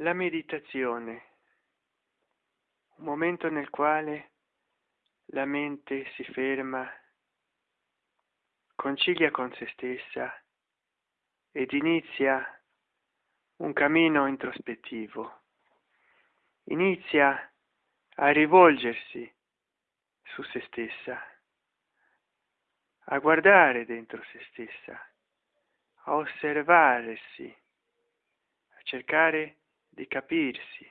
la meditazione un momento nel quale la mente si ferma concilia con se stessa ed inizia un cammino introspettivo. Inizia a rivolgersi su se stessa a guardare dentro se stessa a osservarsi a cercare di capirsi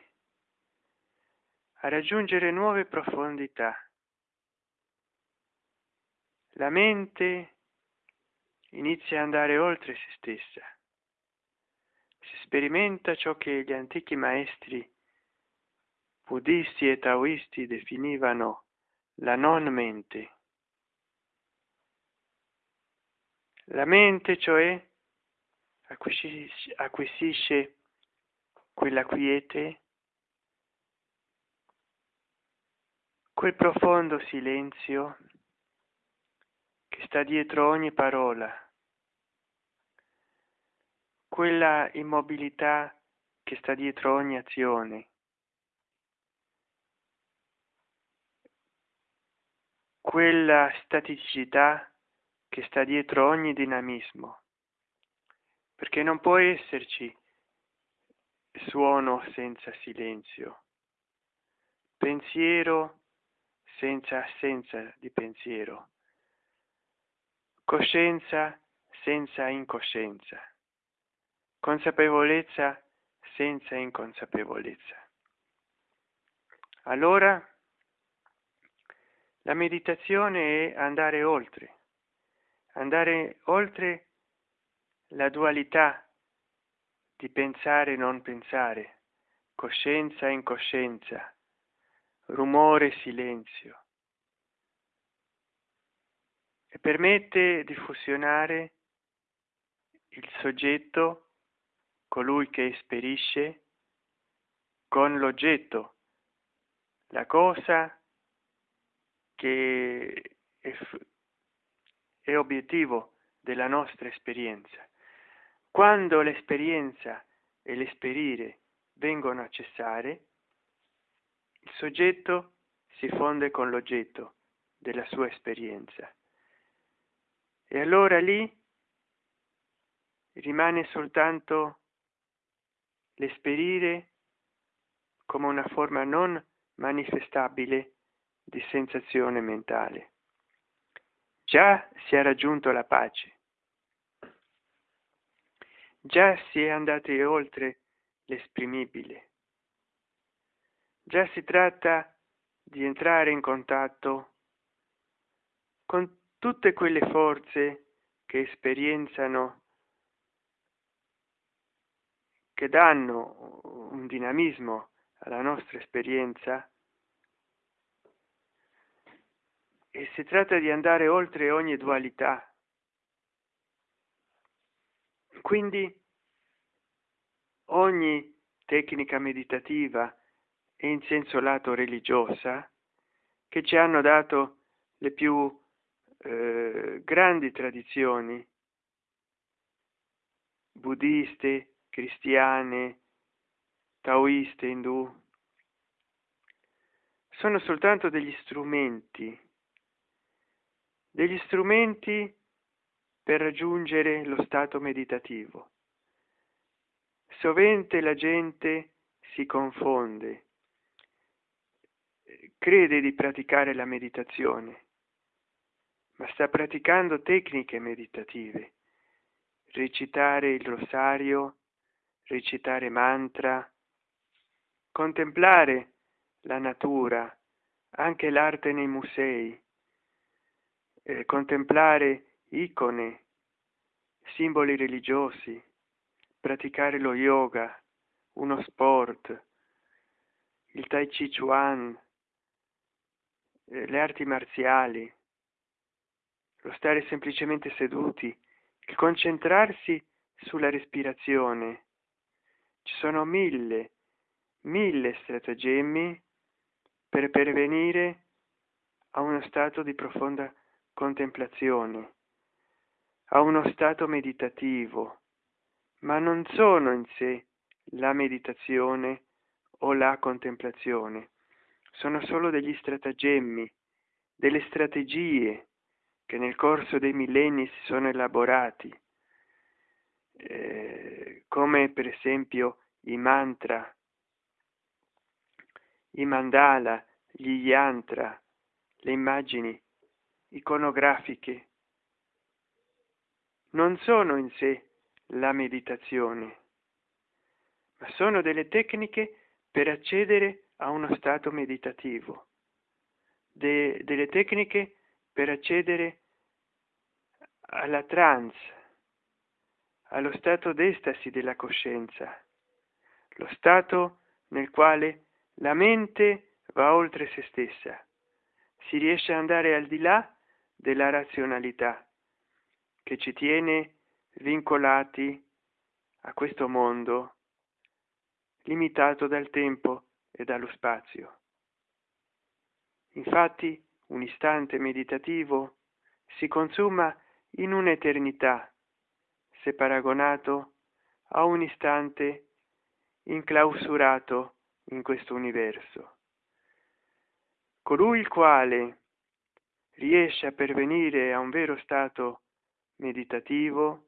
a raggiungere nuove profondità. La mente inizia ad andare oltre se stessa si sperimenta ciò che gli antichi maestri buddisti e taoisti definivano la non mente. La mente cioè acquisisce, acquisisce quella quiete quel profondo silenzio che sta dietro ogni parola quella immobilità che sta dietro ogni azione. Quella staticità che sta dietro ogni dinamismo perché non può esserci suono senza silenzio. Pensiero senza assenza di pensiero. Coscienza senza incoscienza. Consapevolezza senza inconsapevolezza. Allora la meditazione è andare oltre. Andare oltre la dualità di pensare non pensare coscienza e incoscienza rumore silenzio. E permette di fusionare il soggetto colui che esperisce con l'oggetto. La cosa che è, è obiettivo della nostra esperienza quando l'esperienza e l'esperire vengono a cessare il soggetto si fonde con l'oggetto della sua esperienza. E allora lì rimane soltanto l'esperire come una forma non manifestabile di sensazione mentale. Già si è raggiunto la pace già si è andati oltre l'esprimibile. Già si tratta di entrare in contatto con tutte quelle forze che esperienzano che danno un dinamismo alla nostra esperienza. E si tratta di andare oltre ogni dualità quindi ogni tecnica meditativa e in senso lato religiosa che ci hanno dato le più eh, grandi tradizioni buddiste cristiane taoiste indù sono soltanto degli strumenti degli strumenti per raggiungere lo stato meditativo. Sovente la gente si confonde crede di praticare la meditazione ma sta praticando tecniche meditative. Recitare il rosario recitare mantra contemplare la natura anche l'arte nei musei eh, contemplare icone simboli religiosi praticare lo yoga uno sport il tai chi chuan eh, le arti marziali lo stare semplicemente seduti il concentrarsi sulla respirazione. Ci sono mille mille stratagemmi per pervenire a uno stato di profonda contemplazione a uno stato meditativo ma non sono in sé la meditazione o la contemplazione. Sono solo degli stratagemmi delle strategie che nel corso dei millenni si sono elaborati eh, come per esempio i mantra i mandala gli yantra le immagini iconografiche non sono in sé la meditazione ma sono delle tecniche per accedere a uno stato meditativo. De, delle tecniche per accedere alla trance allo stato d'estasi della coscienza lo stato nel quale la mente va oltre se stessa si riesce ad andare al di là della razionalità che ci tiene vincolati a questo mondo limitato dal tempo e dallo spazio. Infatti un istante meditativo si consuma in un'eternità se paragonato a un istante inclausurato in questo universo. Colui il quale riesce a pervenire a un vero stato meditativo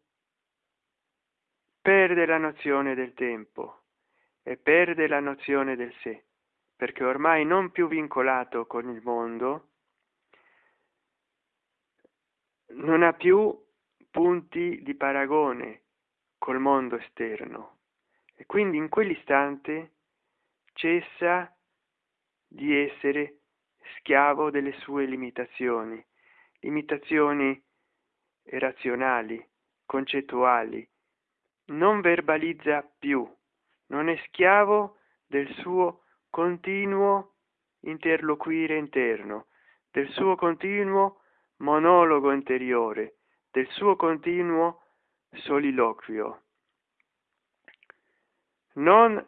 perde la nozione del tempo e perde la nozione del sé perché ormai non più vincolato con il mondo non ha più punti di paragone col mondo esterno. E quindi in quell'istante cessa di essere schiavo delle sue limitazioni limitazioni razionali concettuali non verbalizza più non è schiavo del suo continuo interloquire interno del suo continuo monologo interiore del suo continuo soliloquio. Non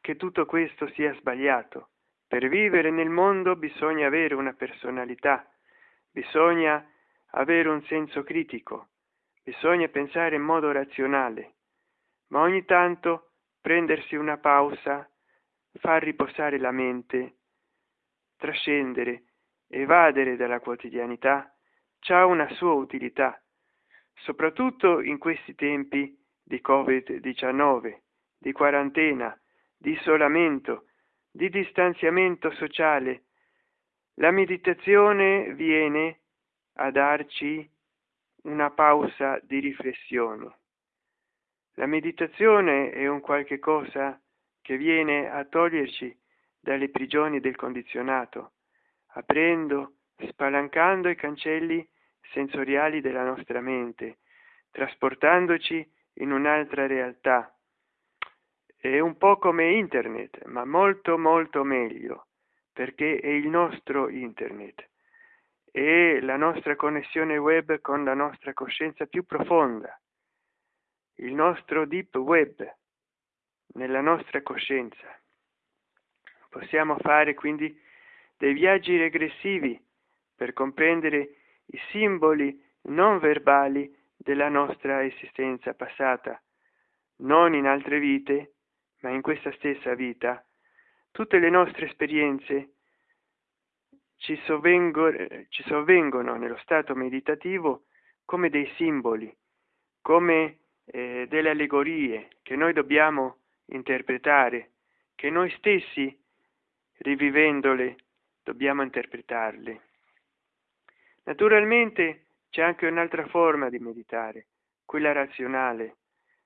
che tutto questo sia sbagliato. Per vivere nel mondo bisogna avere una personalità bisogna avere un senso critico. Bisogna pensare in modo razionale ma ogni tanto prendersi una pausa far riposare la mente trascendere evadere dalla quotidianità c'ha una sua utilità soprattutto in questi tempi di covid 19 di quarantena di isolamento di distanziamento sociale. La meditazione viene a darci una pausa di riflessione. La meditazione è un qualche cosa che viene a toglierci dalle prigioni del condizionato aprendo spalancando i cancelli sensoriali della nostra mente trasportandoci in un'altra realtà. È un po come internet ma molto molto meglio perché è il nostro internet è la nostra connessione web con la nostra coscienza più profonda. Il nostro deep web nella nostra coscienza. Possiamo fare quindi dei viaggi regressivi per comprendere i simboli non verbali della nostra esistenza passata non in altre vite ma in questa stessa vita. Tutte le nostre esperienze ci sovvengono, nello stato meditativo come dei simboli come eh, delle allegorie che noi dobbiamo interpretare che noi stessi rivivendole dobbiamo interpretarle. Naturalmente c'è anche un'altra forma di meditare quella razionale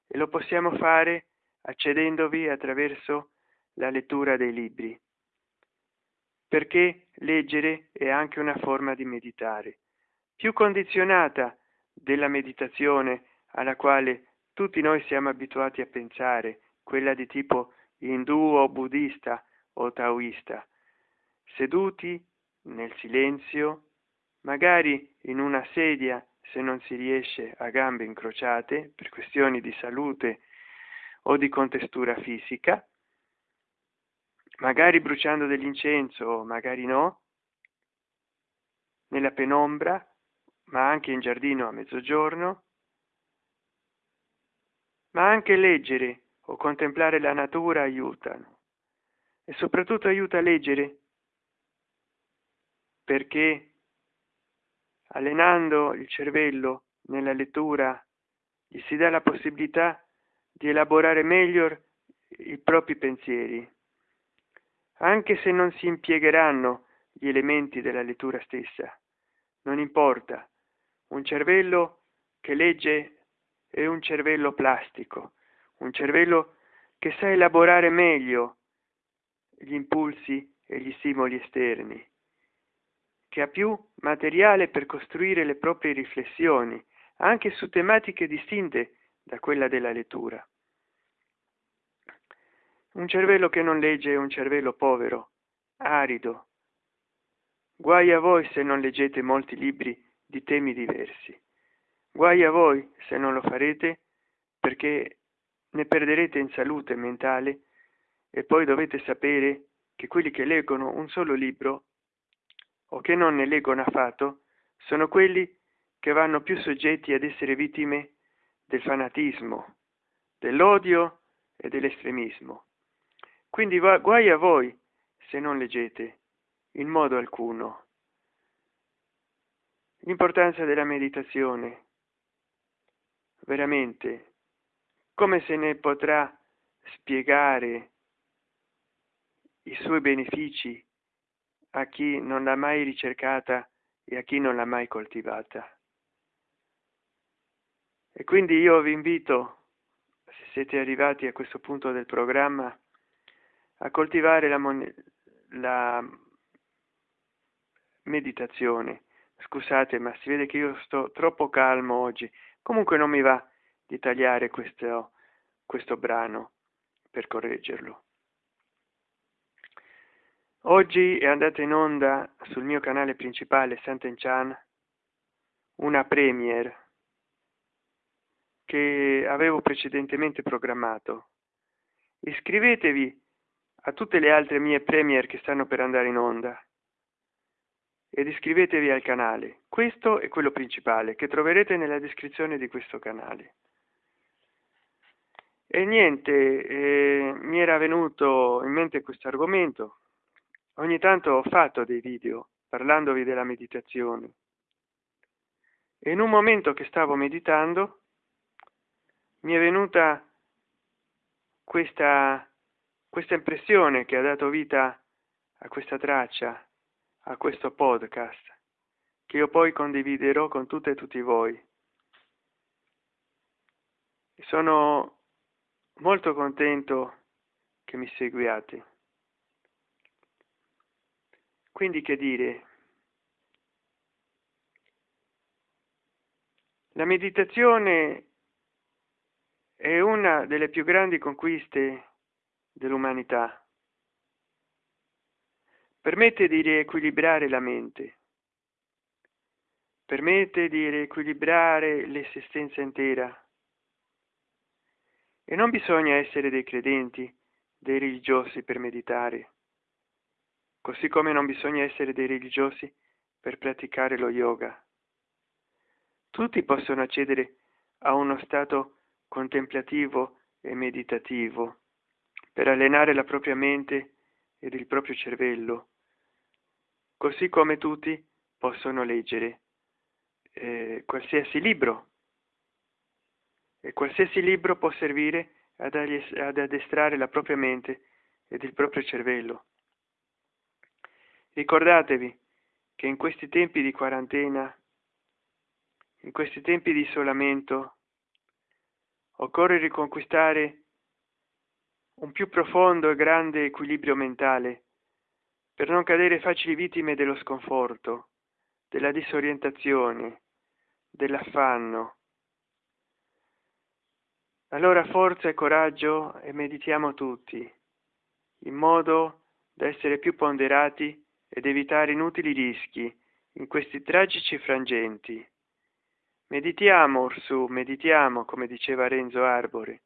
e lo possiamo fare accedendovi attraverso la lettura dei libri perché leggere è anche una forma di meditare più condizionata della meditazione alla quale tutti noi siamo abituati a pensare quella di tipo indù o buddista o taoista. Seduti nel silenzio magari in una sedia se non si riesce a gambe incrociate per questioni di salute o di contestura fisica magari bruciando dell'incenso magari no nella penombra ma anche in giardino a mezzogiorno ma anche leggere o contemplare la natura aiutano. E soprattutto aiuta a leggere perché allenando il cervello nella lettura gli si dà la possibilità di elaborare meglio i propri pensieri anche se non si impiegheranno gli elementi della lettura stessa non importa. Un cervello che legge è un cervello plastico un cervello che sa elaborare meglio gli impulsi e gli stimoli esterni che ha più materiale per costruire le proprie riflessioni anche su tematiche distinte da quella della lettura un cervello che non legge è un cervello povero arido. Guai a voi se non leggete molti libri di temi diversi. Guai a voi se non lo farete perché ne perderete in salute mentale e poi dovete sapere che quelli che leggono un solo libro o che non ne leggono affatto sono quelli che vanno più soggetti ad essere vittime del fanatismo dell'odio e dell'estremismo quindi guai a voi se non leggete in modo alcuno. L'importanza della meditazione. Veramente come se ne potrà spiegare i suoi benefici a chi non l'ha mai ricercata e a chi non l'ha mai coltivata. E quindi io vi invito se siete arrivati a questo punto del programma a coltivare la, la meditazione. Scusate ma si vede che io sto troppo calmo oggi. Comunque non mi va di tagliare questo questo brano per correggerlo. Oggi è andata in onda sul mio canale principale Sant'Enchan una premiere che avevo precedentemente programmato. Iscrivetevi a tutte le altre mie premier che stanno per andare in onda. Ed iscrivetevi al canale. Questo è quello principale che troverete nella descrizione di questo canale. E niente eh, mi era venuto in mente questo argomento. Ogni tanto ho fatto dei video parlandovi della meditazione. E in un momento che stavo meditando mi è venuta questa questa impressione che ha dato vita a questa traccia a questo podcast che io poi condividerò con tutte e tutti voi. Sono molto contento che mi seguiate. Quindi che dire? La meditazione è una delle più grandi conquiste dell'umanità. Permette di riequilibrare la mente. Permette di riequilibrare l'esistenza intera. E non bisogna essere dei credenti dei religiosi per meditare così come non bisogna essere dei religiosi per praticare lo yoga. Tutti possono accedere a uno stato contemplativo e meditativo per allenare la propria mente ed il proprio cervello. Così come tutti possono leggere eh, qualsiasi libro. E qualsiasi libro può servire ad, ad addestrare la propria mente ed il proprio cervello. Ricordatevi che in questi tempi di quarantena in questi tempi di isolamento occorre riconquistare un più profondo e grande equilibrio mentale per non cadere facili vittime dello sconforto della disorientazione dell'affanno. Allora forza e coraggio e meditiamo tutti in modo da essere più ponderati ed evitare inutili rischi in questi tragici frangenti. Meditiamo orsù meditiamo come diceva renzo arbore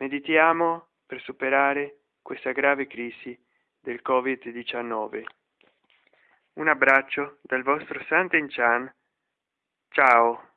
meditiamo per superare questa grave crisi del covid 19 un abbraccio dal vostro Sant'Enchan. ciao